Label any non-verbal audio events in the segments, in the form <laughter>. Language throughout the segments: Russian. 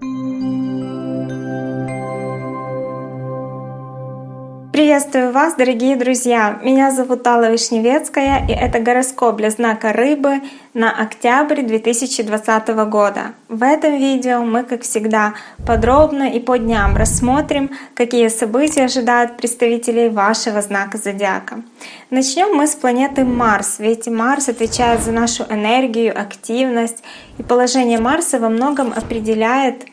Thank you. Приветствую вас, дорогие друзья! Меня зовут Алла Вишневецкая, и это гороскоп для знака Рыбы на октябрь 2020 года. В этом видео мы, как всегда, подробно и по дням рассмотрим, какие события ожидают представителей вашего знака зодиака. Начнем мы с планеты Марс, ведь Марс отвечает за нашу энергию, активность, и положение Марса во многом определяет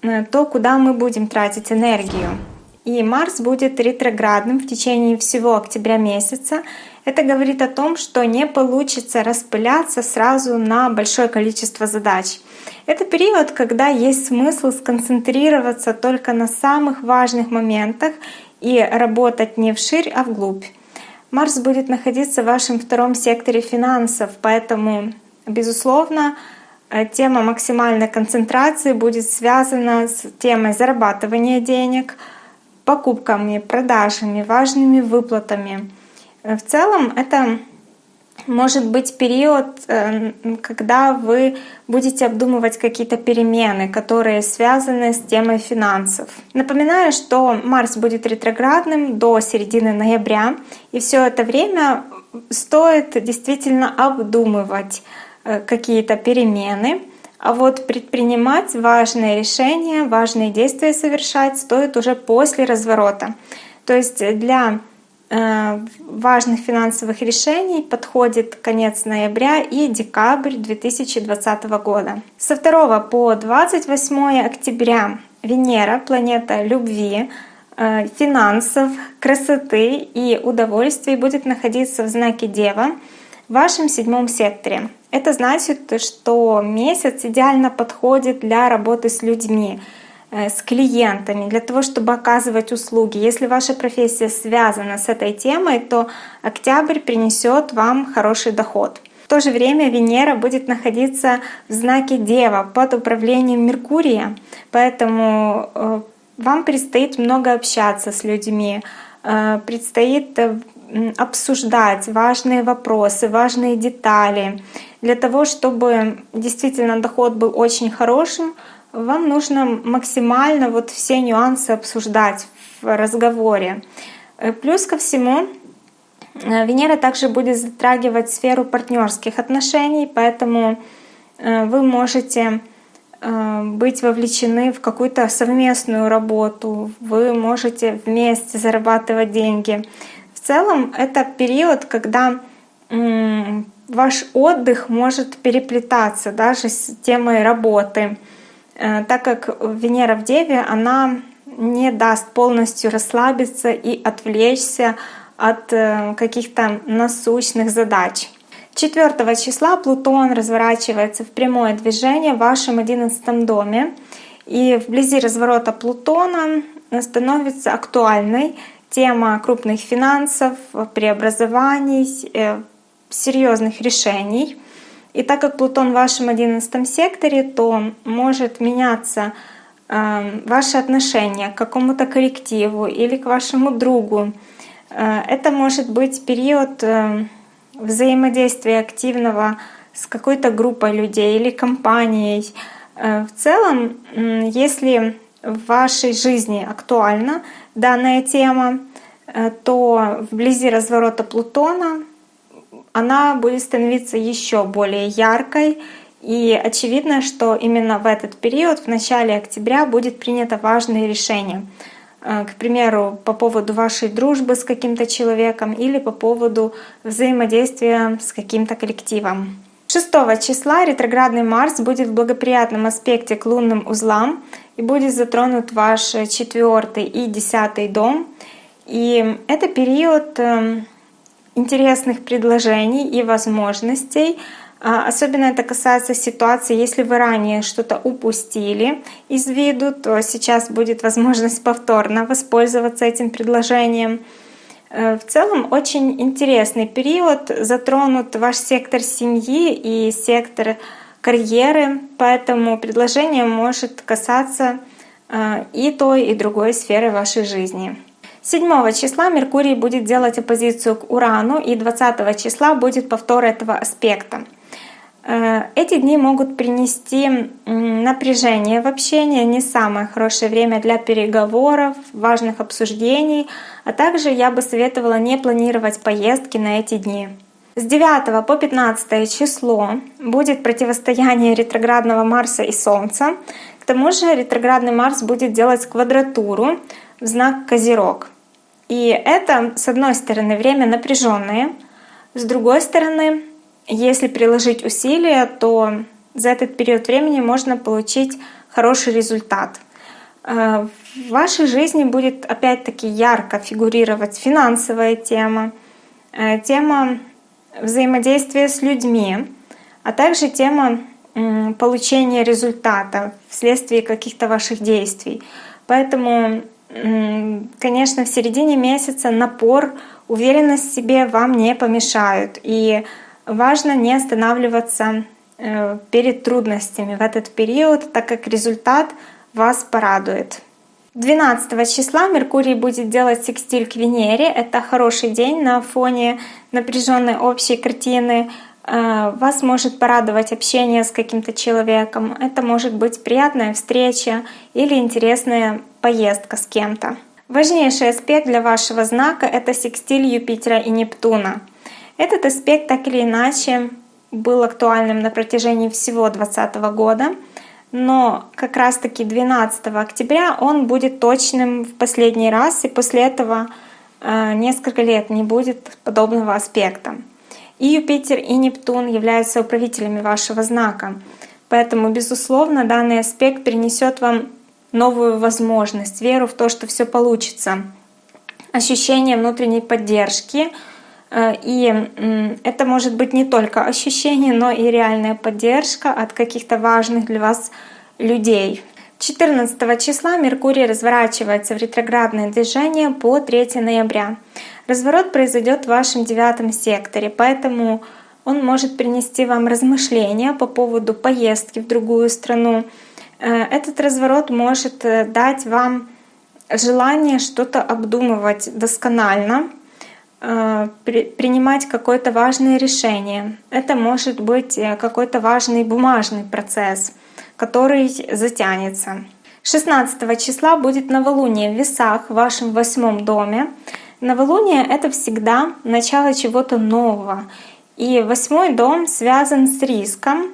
э, то, куда мы будем тратить энергию и Марс будет ретроградным в течение всего октября месяца. Это говорит о том, что не получится распыляться сразу на большое количество задач. Это период, когда есть смысл сконцентрироваться только на самых важных моментах и работать не вширь, а вглубь. Марс будет находиться в вашем втором секторе финансов, поэтому, безусловно, тема максимальной концентрации будет связана с темой зарабатывания денег — покупками, продажами, важными выплатами. В целом это может быть период, э, когда вы будете обдумывать какие-то перемены, которые связаны с темой финансов. Напоминаю, что Марс будет ретроградным до середины ноября, и все это время стоит действительно обдумывать э, какие-то перемены, а вот предпринимать важные решения, важные действия совершать стоит уже после разворота. То есть для э, важных финансовых решений подходит конец ноября и декабрь 2020 года. Со 2 по 28 октября Венера, планета любви, э, финансов, красоты и удовольствий будет находиться в знаке Дева в вашем седьмом секторе. Это значит, что месяц идеально подходит для работы с людьми, э, с клиентами, для того, чтобы оказывать услуги. Если ваша профессия связана с этой темой, то октябрь принесет вам хороший доход. В то же время Венера будет находиться в знаке Дева под управлением Меркурия, поэтому э, вам предстоит много общаться с людьми, э, предстоит обсуждать важные вопросы, важные детали. Для того, чтобы действительно доход был очень хорошим, вам нужно максимально вот все нюансы обсуждать в разговоре. Э, плюс ко всему, э, Венера также будет затрагивать сферу партнерских отношений, поэтому э, вы можете быть вовлечены в какую-то совместную работу, вы можете вместе зарабатывать деньги. Целом это период, когда ваш отдых может переплетаться даже с темой работы, э, так как Венера в Деве, она не даст полностью расслабиться и отвлечься от э, каких-то насущных задач. 4 числа Плутон разворачивается в прямое движение в вашем 11 доме. И вблизи разворота Плутона становится актуальной тема крупных финансов, преобразований, э, серьезных решений. И так как Плутон в вашем одиннадцатом секторе, то может меняться э, ваше отношение к какому-то коллективу или к вашему другу. Э, это может быть период взаимодействия активного с какой-то группой людей или компанией. В целом, если в вашей жизни актуальна данная тема, э, то вблизи разворота Плутона она будет становиться еще более яркой. И очевидно, что именно в этот период, в начале октября, будет принято важное решение. Э, к примеру, по поводу вашей дружбы с каким-то человеком или по поводу взаимодействия с каким-то коллективом. 6 числа ретроградный Марс будет в благоприятном аспекте к лунным узлам и будет затронут ваш четвертый и десятый дом. И это период эм, интересных предложений и возможностей. А, особенно это касается ситуации, если вы ранее что-то упустили из виду, то сейчас будет возможность повторно воспользоваться этим предложением. Э, в целом очень интересный период, затронут ваш сектор семьи и сектор карьеры, поэтому предложение может касаться э, и той, и другой сферы вашей жизни. 7 числа Меркурий будет делать оппозицию к Урану, и 20 числа будет повтор этого аспекта. Э, эти дни могут принести напряжение в общении, не самое хорошее время для переговоров, важных обсуждений, а также я бы советовала не планировать поездки на эти дни. С 9 по 15 число будет противостояние ретроградного Марса и Солнца. К тому же ретроградный Марс будет делать квадратуру в знак Козерог. И это, с одной стороны, время напряженное, с другой стороны, если приложить усилия, то за этот период времени можно получить хороший результат. Э, в вашей жизни будет опять-таки ярко фигурировать финансовая тема, э, тема взаимодействия с людьми, а также тема получения результата вследствие каких-то ваших действий. Поэтому, конечно, в середине месяца напор, уверенность в себе вам не помешают. И важно не останавливаться э, перед трудностями в этот период, так как результат вас порадует. 12 числа Меркурий будет делать секстиль к Венере. Это хороший день на фоне напряженной общей картины. Э, вас может порадовать общение с каким-то человеком. Это может быть приятная встреча или интересная поездка с кем-то. Важнейший аспект для вашего знака — это секстиль Юпитера и Нептуна. Этот аспект так или иначе был актуальным на протяжении всего 2020 года — но как раз-таки 12 октября он будет точным в последний раз, и после этого э, несколько лет не будет подобного аспекта. И Юпитер, и Нептун являются управителями вашего знака. Поэтому, безусловно, данный аспект принесет вам новую возможность, веру в то, что все получится, ощущение внутренней поддержки. Э, и это может быть не только ощущение, но и реальная поддержка от каких-то важных для вас людей. 14 числа Меркурий разворачивается в ретроградное движение по 3 ноября. Разворот произойдет в вашем девятом секторе, поэтому он может принести вам размышления по поводу поездки в другую страну. Э, этот разворот может э, дать вам желание что-то обдумывать досконально, принимать какое-то важное решение. Это может быть какой-то важный бумажный процесс — который затянется. 16 числа будет новолуние в весах в вашем восьмом доме. Новолуние — это всегда начало чего-то нового. И восьмой дом связан с риском,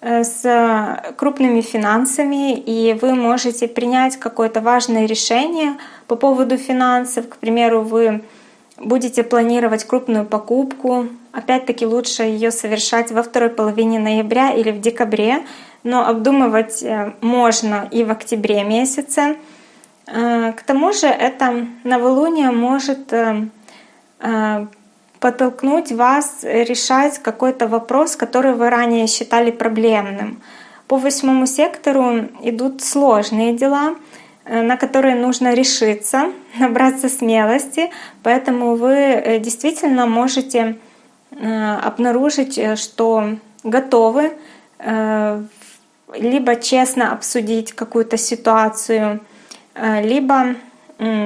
э, с крупными финансами, и вы можете принять какое-то важное решение по поводу финансов. К примеру, вы будете планировать крупную покупку. Опять-таки лучше ее совершать во второй половине ноября или в декабре, но обдумывать э, можно и в октябре месяце. Э, к тому же это новолуние может э, подтолкнуть вас решать какой-то вопрос, который вы ранее считали проблемным. По восьмому сектору идут сложные дела, на которые нужно решиться, <laughs> набраться смелости, поэтому вы действительно можете обнаружить, что готовы либо честно обсудить какую-то ситуацию, э, либо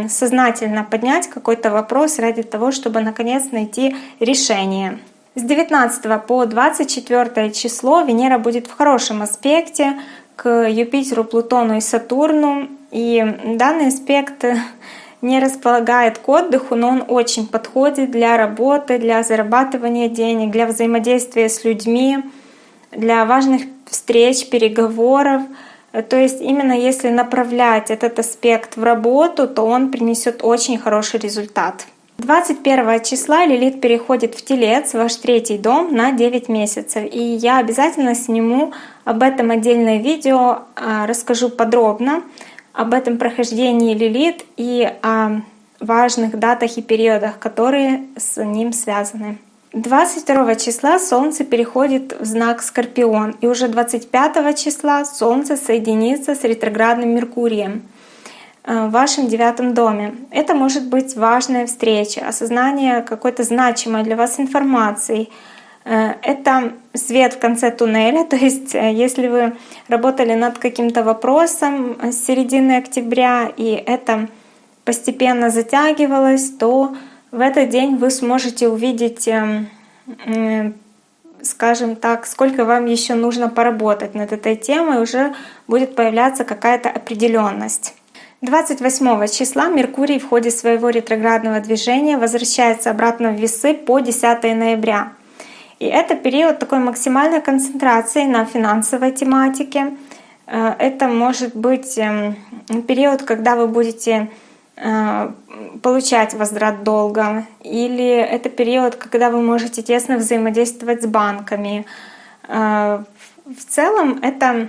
сознательно поднять какой-то вопрос ради того, чтобы наконец найти решение. С 19 по 24 число Венера будет в хорошем аспекте к Юпитеру, Плутону и Сатурну. И данный аспект не располагает к отдыху, но он очень подходит для работы, для зарабатывания денег, для взаимодействия с людьми, для важных встреч, переговоров. То есть именно если направлять этот аспект в работу, то он принесет очень хороший результат. 21 числа Лилит переходит в Телец, ваш третий дом, на 9 месяцев. И я обязательно сниму об этом отдельное видео, а, расскажу подробно об этом прохождении Лилит и о важных датах и периодах, которые с ним связаны. 22 числа Солнце переходит в знак Скорпион, и уже 25 числа Солнце соединится с ретроградным Меркурием э, в вашем девятом доме. Это может быть важная встреча, осознание какой-то значимой для вас информации. Э, это свет в конце туннеля, <laughs> то есть э, если вы работали над каким-то вопросом с середины октября, и это постепенно затягивалось, то в этот день вы сможете увидеть эм, скажем так, сколько вам еще нужно поработать над этой темой, уже будет появляться какая-то определенность. 28 числа Меркурий в ходе своего ретроградного движения возвращается обратно в весы по 10 ноября. И это период такой максимальной концентрации на финансовой тематике. Э, это может быть эм, период, когда вы будете э, получать возврат долга, или это период, когда вы можете тесно взаимодействовать с банками. Э, в целом это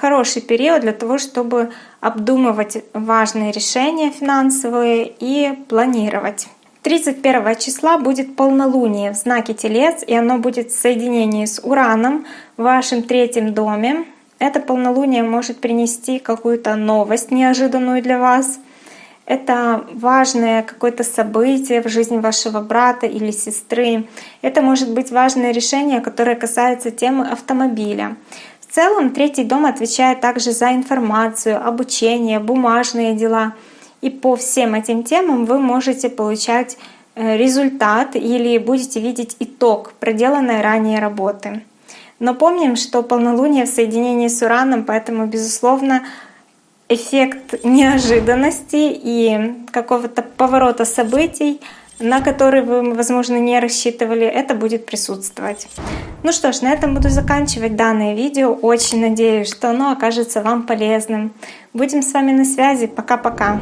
хороший период для того, чтобы обдумывать важные решения финансовые и планировать. 31 числа будет полнолуние в знаке Телец, и оно будет в соединении с Ураном в вашем третьем доме. Это полнолуние может принести какую-то новость неожиданную для вас. Это важное какое-то событие в жизни вашего брата или сестры. Это может быть важное решение, которое касается темы автомобиля. В целом третий дом отвечает также за информацию, обучение, бумажные дела. И по всем этим темам вы можете получать э, результат или будете видеть итог проделанной ранее работы. Но помним, что полнолуние в соединении с Ураном, поэтому, безусловно, эффект неожиданности и какого-то поворота событий на который вы, возможно, не рассчитывали, это будет присутствовать. Ну что ж, на этом буду заканчивать данное видео. Очень надеюсь, что оно окажется вам полезным. Будем с вами на связи. Пока-пока.